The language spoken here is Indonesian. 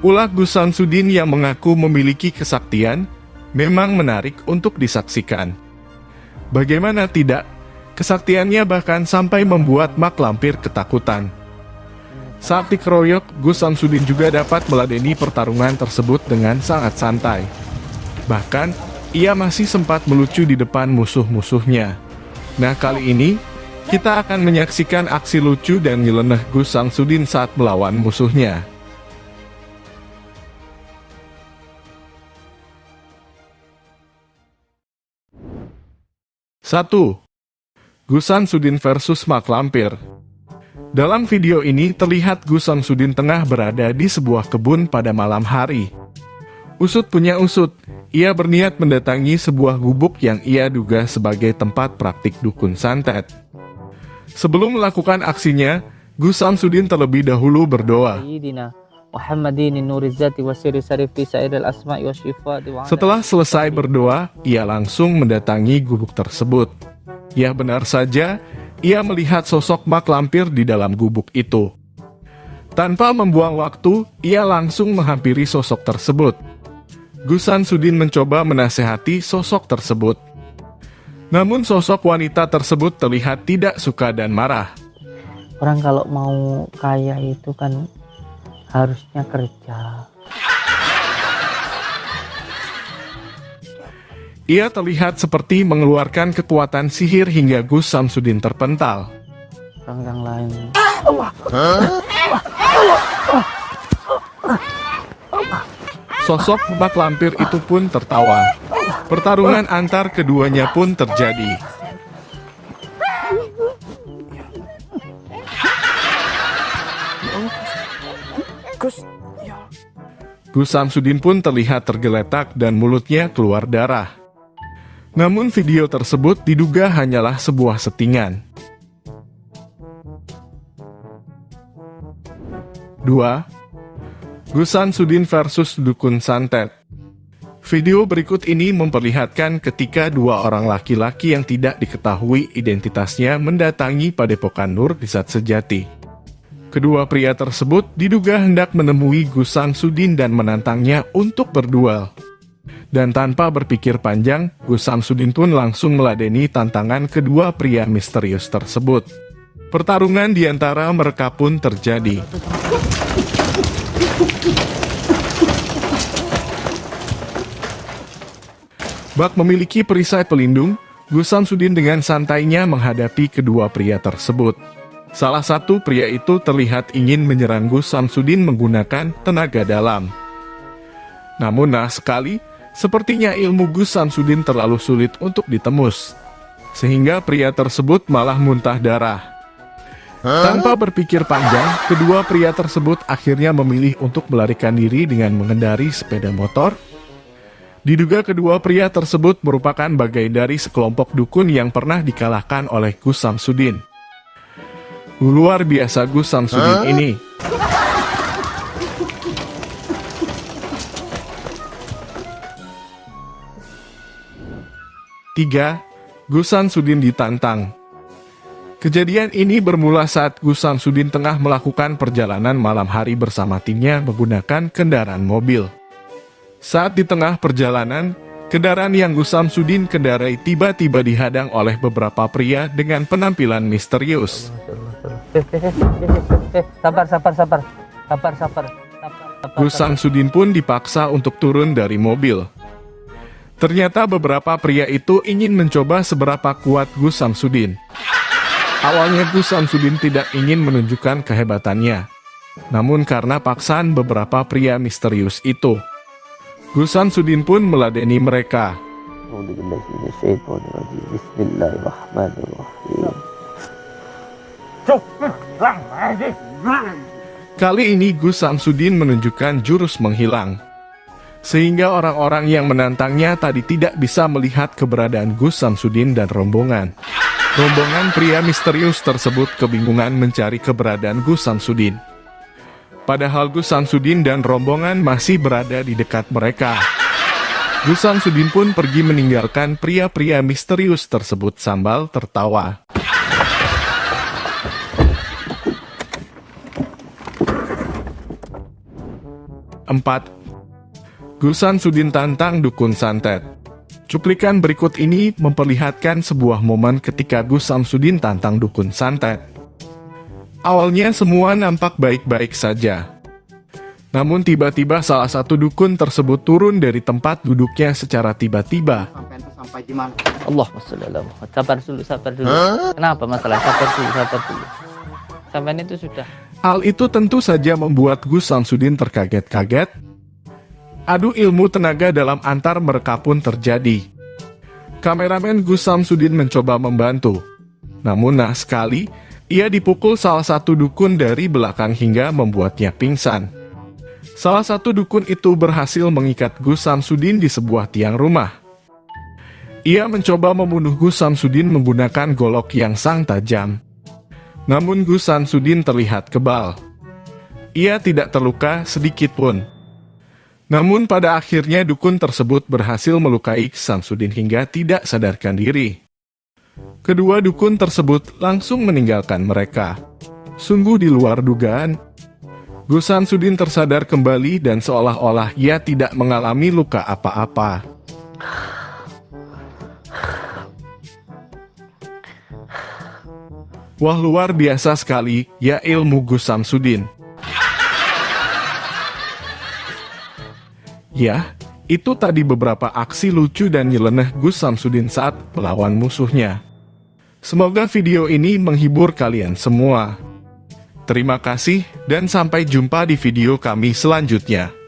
Ulah Gus Samsudin yang mengaku memiliki kesaktian memang menarik untuk disaksikan. Bagaimana tidak, kesaktiannya bahkan sampai membuat Mak Lampir ketakutan. Saat dikeroyok, Gus Samsudin juga dapat meladeni pertarungan tersebut dengan sangat santai. Bahkan, ia masih sempat melucu di depan musuh-musuhnya. Nah kali ini, kita akan menyaksikan aksi lucu dan nyeleneh Gus Samsudin saat melawan musuhnya. Satu, Gus Samsudin versus Mak Lampir. Dalam video ini terlihat Gus Samsudin tengah berada di sebuah kebun pada malam hari. Usut punya usut, ia berniat mendatangi sebuah gubuk yang ia duga sebagai tempat praktik dukun santet. Sebelum melakukan aksinya, Gus Samsudin terlebih dahulu berdoa. Setelah selesai berdoa, ia langsung mendatangi gubuk tersebut. Ya benar saja, ia melihat sosok mak lampir di dalam gubuk itu. Tanpa membuang waktu, ia langsung menghampiri sosok tersebut. Gusan Sudin mencoba menasehati sosok tersebut. Namun sosok wanita tersebut terlihat tidak suka dan marah. Orang kalau mau kaya itu kan harusnya kerja. Ia terlihat seperti mengeluarkan kekuatan sihir hingga Gus Samsudin terpental. Orang yang lain. Sosok Mak Lampir itu pun tertawa. Pertarungan antar keduanya pun terjadi. Gus Samsudin pun terlihat tergeletak dan mulutnya keluar darah. Namun video tersebut diduga hanyalah sebuah settingan. 2. Gusan Sudin versus Dukun Santet Video berikut ini memperlihatkan ketika dua orang laki-laki yang tidak diketahui identitasnya mendatangi Padepokan Nur di Sejati. Kedua pria tersebut diduga hendak menemui Gusan Sudin dan menantangnya untuk berduel. Dan tanpa berpikir panjang, Gus Samsudin pun langsung meladeni tantangan kedua pria misterius tersebut. Pertarungan di antara mereka pun terjadi. Bak memiliki perisai pelindung, Gus Samsudin dengan santainya menghadapi kedua pria tersebut. Salah satu pria itu terlihat ingin menyerang Gus Samsudin menggunakan tenaga dalam. Namun nah sekali, Sepertinya ilmu Gus Samsudin terlalu sulit untuk ditembus, sehingga pria tersebut malah muntah darah. Tanpa berpikir panjang, kedua pria tersebut akhirnya memilih untuk melarikan diri dengan mengendari sepeda motor. Diduga kedua pria tersebut merupakan bagai dari sekelompok dukun yang pernah dikalahkan oleh Gus Samsudin. Luar biasa Gus Samsudin ini. 3. Gusan Sudin ditantang Kejadian ini bermula saat Gusan Sudin tengah melakukan perjalanan malam hari bersama timnya menggunakan kendaraan mobil. Saat di tengah perjalanan, kendaraan yang Gusam Sudin kendarai tiba-tiba dihadang oleh beberapa pria dengan penampilan misterius. Sabar, sabar, sabar. Sabar, sabar. Gusam Sudin pun dipaksa untuk turun dari mobil. Ternyata beberapa pria itu ingin mencoba seberapa kuat Gus Samsudin. Awalnya Gus Samsudin tidak ingin menunjukkan kehebatannya. Namun karena paksaan beberapa pria misterius itu, Gus Samsudin pun meladeni mereka. Kali ini Gus Samsudin menunjukkan jurus menghilang sehingga orang-orang yang menantangnya tadi tidak bisa melihat keberadaan Gus Samsudin dan rombongan. Rombongan pria misterius tersebut kebingungan mencari keberadaan Gus Samsudin. Padahal Gus Samsudin dan rombongan masih berada di dekat mereka. Gus Samsudin pun pergi meninggalkan pria-pria misterius tersebut sambal tertawa. 4. Gus Samsudin tantang dukun santet. Cuplikan berikut ini memperlihatkan sebuah momen ketika Gus Samsudin tantang dukun santet. Awalnya semua nampak baik-baik saja. Namun tiba-tiba salah satu dukun tersebut turun dari tempat duduknya secara tiba-tiba. sampai di mana Allah. Sabar dulu, sabar dulu. Kenapa masalah? Sabar dulu, sabar dulu. Sampai itu sudah. Hal itu tentu saja membuat Gus Samsudin terkaget-kaget. Adu ilmu tenaga dalam antar mereka pun terjadi. Kameramen Gus Samsudin mencoba membantu. Namun nah sekali, ia dipukul salah satu dukun dari belakang hingga membuatnya pingsan. Salah satu dukun itu berhasil mengikat Gus Samsudin di sebuah tiang rumah. Ia mencoba membunuh Gus Samsudin menggunakan golok yang sang tajam. Namun Gus Samsudin terlihat kebal. Ia tidak terluka sedikit pun. Namun pada akhirnya dukun tersebut berhasil melukai Samsudin hingga tidak sadarkan diri. Kedua dukun tersebut langsung meninggalkan mereka. Sungguh di luar dugaan. Gus Samsudin tersadar kembali dan seolah-olah ia tidak mengalami luka apa-apa. Wah luar biasa sekali, ya ilmu Gus Samsudin. Ya, itu tadi beberapa aksi lucu dan nyeleneh Gus Samsudin saat melawan musuhnya. Semoga video ini menghibur kalian semua. Terima kasih dan sampai jumpa di video kami selanjutnya.